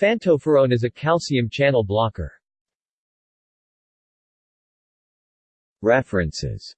Phantophorone is a calcium channel blocker. References